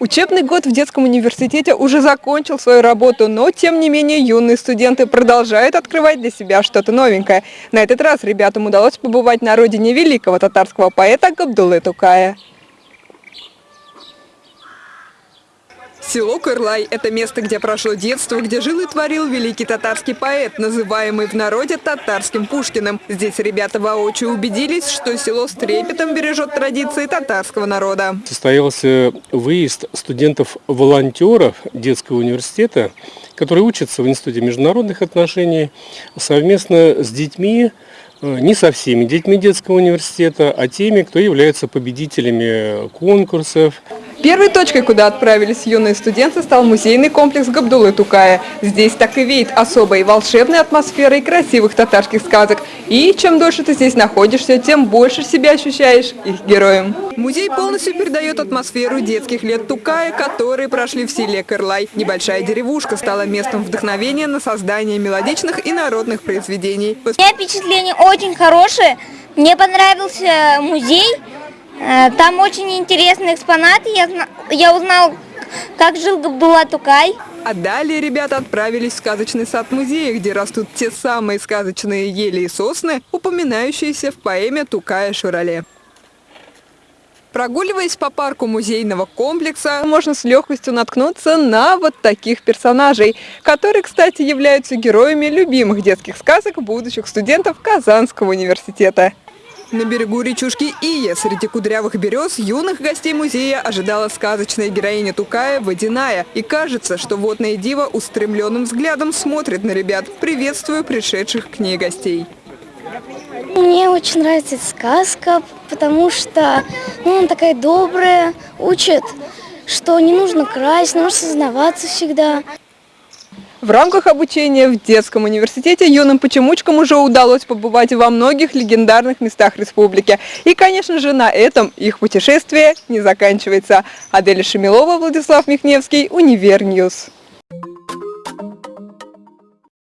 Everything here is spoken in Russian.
Учебный год в детском университете уже закончил свою работу, но тем не менее юные студенты продолжают открывать для себя что-то новенькое. На этот раз ребятам удалось побывать на родине великого татарского поэта Габдулы Тукая. Село Кырлай – это место, где прошло детство, где жил и творил великий татарский поэт, называемый в народе татарским Пушкиным. Здесь ребята воочию убедились, что село с трепетом бережет традиции татарского народа. Состоялся выезд студентов-волонтеров детского университета, которые учатся в Институте международных отношений совместно с детьми, э, не со всеми детьми детского университета, а теми, кто является победителями конкурсов, Первой точкой, куда отправились юные студенты, стал музейный комплекс Габдулы Тукая. Здесь так и веет особой волшебной атмосферой красивых татарских сказок. И чем дольше ты здесь находишься, тем больше себя ощущаешь их героем. Музей полностью передает атмосферу детских лет Тукая, которые прошли в селе Кырлай. Небольшая деревушка стала местом вдохновения на создание мелодичных и народных произведений. У меня впечатление очень хорошее. Мне понравился музей. Э, там очень интересные экспонаты. Я, я узнал, как жил Габдулла Тукай. А далее ребята отправились в сказочный сад музея, где растут те самые сказочные ели и сосны, упоминающиеся в поэме Тукая Шурале. Прогуливаясь по парку музейного комплекса, можно с легкостью наткнуться на вот таких персонажей, которые, кстати, являются героями любимых детских сказок будущих студентов Казанского университета. На берегу речушки Ия среди кудрявых берез юных гостей музея ожидала сказочная героиня Тукая Водяная. И кажется, что водная дива устремленным взглядом смотрит на ребят, приветствуя пришедших к ней гостей. Мне очень нравится эта сказка, потому что ну, она такая добрая, учит, что не нужно красть, нужно сознаваться всегда. В рамках обучения в детском университете юным почемучкам уже удалось побывать во многих легендарных местах республики. И, конечно же, на этом их путешествие не заканчивается. Аделя Шемилова, Владислав Михневский, Универ News.